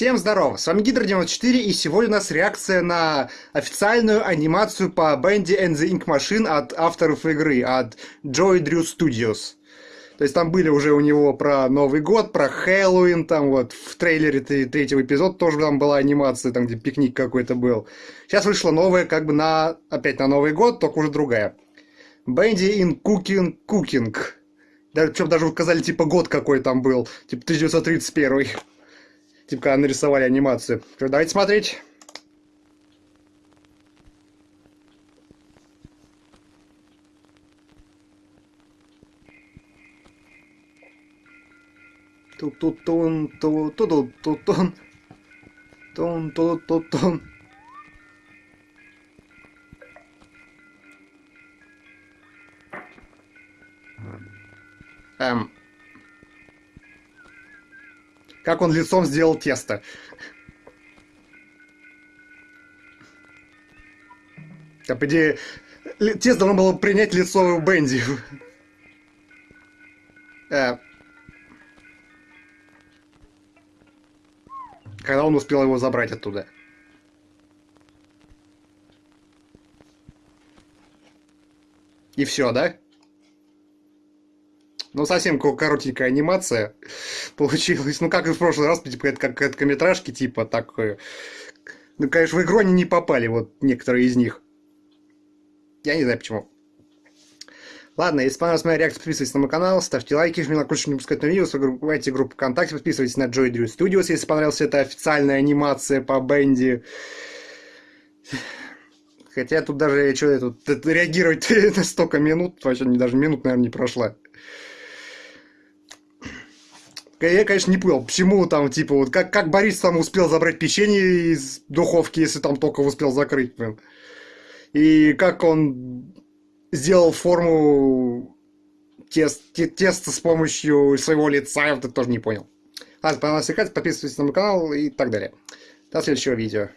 Всем здорово, с вами Гидро94 и сегодня у нас реакция на официальную анимацию по Bendy and the Ink Machine от авторов игры, от Joy Drew Studios. То есть там были уже у него про Новый год, про Хэллоуин, там вот в трейлере третьего эпизода тоже там была анимация, там где пикник какой-то был. Сейчас вышла новая, как бы на, опять на Новый год, только уже другая. Bendy in Cooking Cooking. Даже, причем даже указали типа год какой там был, типа 1931. Типа, когда нарисовали анимацию. Давайте смотреть. Ту-ту-тун, ту-ту-ту-тун. Тун-ту-ту-тун. Эм, как он лицом сделал тесто. А по идее, тесто должно было принять лицо Бенди. Э. Когда он успел его забрать оттуда. И все, да? Ну, совсем коротенькая анимация получилась. Ну, как и в прошлый раз, типа, это как короткометражки, типа, такое. Ну, конечно, в игру они не попали, вот некоторые из них. Я не знаю почему. Ладно, если понравилась моя реакция, подписывайтесь на мой канал, ставьте лайки, жмите на колокольчик, не пропускать новые видео, в группу ВКонтакте, подписывайтесь на Joy Drew Studios, если понравилась эта официальная анимация по Бенди. Хотя тут даже что тут реагировать на столько минут, вообще даже минут, наверное, не прошла. Я, конечно, не понял, почему там, типа, вот как, как Борис там успел забрать печенье из духовки, если там только успел закрыть, блин. И как он сделал форму тест, те, теста с помощью своего лица, я вот это тоже не понял. Ладно, понравилось, подписывайтесь на мой канал и так далее. До следующего видео.